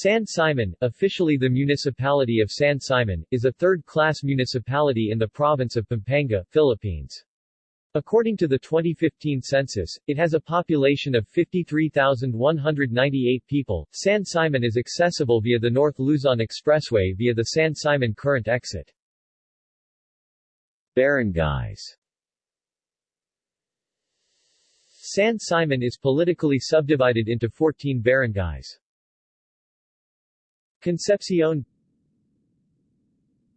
San Simon, officially the municipality of San Simon, is a third-class municipality in the province of Pampanga, Philippines. According to the 2015 census, it has a population of 53,198 people. San Simon is accessible via the North Luzon Expressway via the San Simon Current exit. Barangays San Simon is politically subdivided into 14 barangays. Concepcion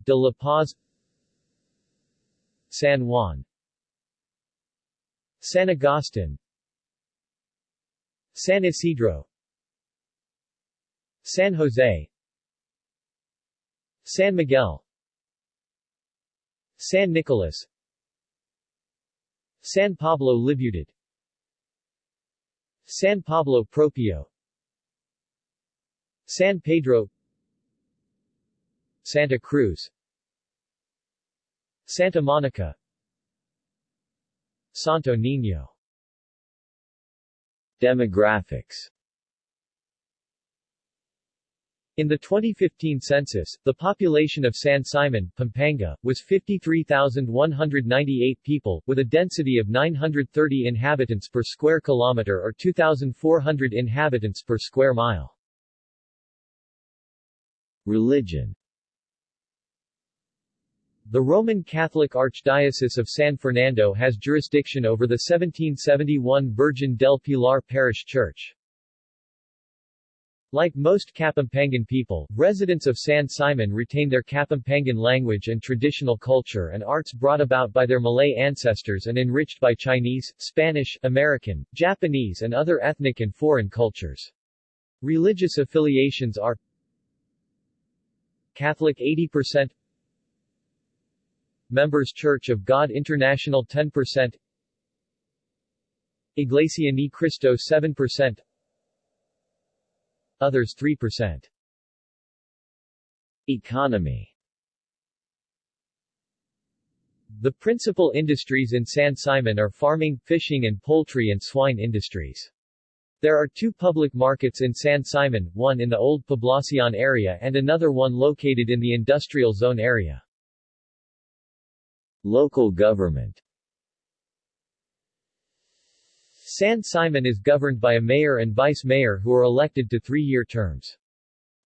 De La Paz San Juan San Agustin San Isidro San Jose San Miguel San Nicolas San Pablo Libutad San Pablo Propio San Pedro Santa Cruz Santa Monica Santo Niño Demographics In the 2015 census, the population of San Simon, Pampanga, was 53,198 people, with a density of 930 inhabitants per square kilometer or 2,400 inhabitants per square mile. Religion The Roman Catholic Archdiocese of San Fernando has jurisdiction over the 1771 Virgin del Pilar Parish Church. Like most Kapampangan people, residents of San Simon retain their Kapampangan language and traditional culture and arts brought about by their Malay ancestors and enriched by Chinese, Spanish, American, Japanese and other ethnic and foreign cultures. Religious affiliations are Catholic 80% Members Church of God International 10% Iglesia Ni Cristo 7% Others 3%. Economy The principal industries in San Simon are farming, fishing and poultry and swine industries. There are two public markets in San Simon, one in the Old Poblacion area and another one located in the industrial zone area. Local government San Simon is governed by a mayor and vice-mayor who are elected to three-year terms.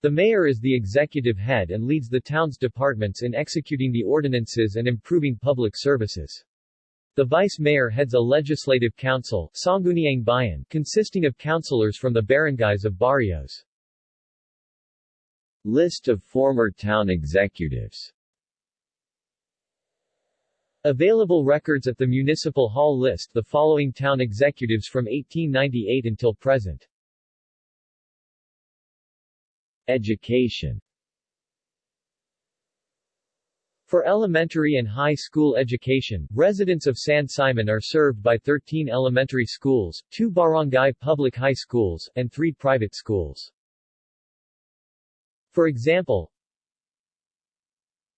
The mayor is the executive head and leads the town's departments in executing the ordinances and improving public services. The vice-mayor heads a legislative council Sangguniang Bayan, consisting of councilors from the barangays of barrios. List of former town executives Available records at the Municipal Hall list the following town executives from 1898 until present. Education For elementary and high school education, residents of San Simon are served by 13 elementary schools, 2 barangay public high schools, and 3 private schools. For example,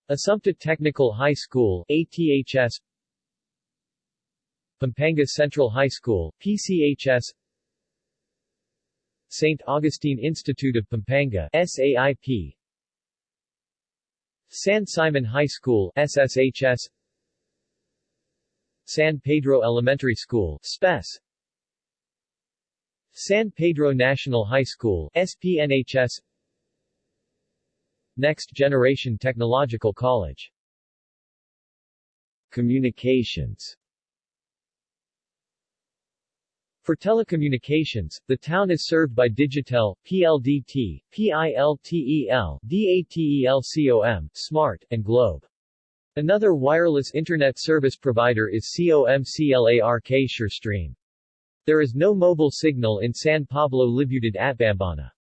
Assumpta Technical High School ATHS Pampanga Central High School PCHS St. Augustine Institute of Pampanga SAIP San Simon High School SSHS San Pedro Elementary School SPES San Pedro National High School SPNHS Next Generation Technological College. Communications For telecommunications, the town is served by Digitel, PLDT, PILTEL, DATELCOM, Smart, and Globe. Another wireless internet service provider is COMCLARK SureStream. There is no mobile signal in San Pablo Libutad Atbambana.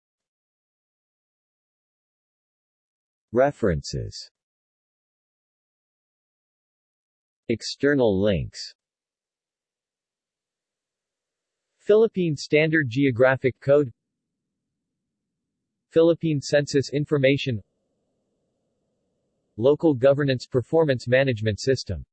References External links Philippine Standard Geographic Code Philippine Census Information Local Governance Performance Management System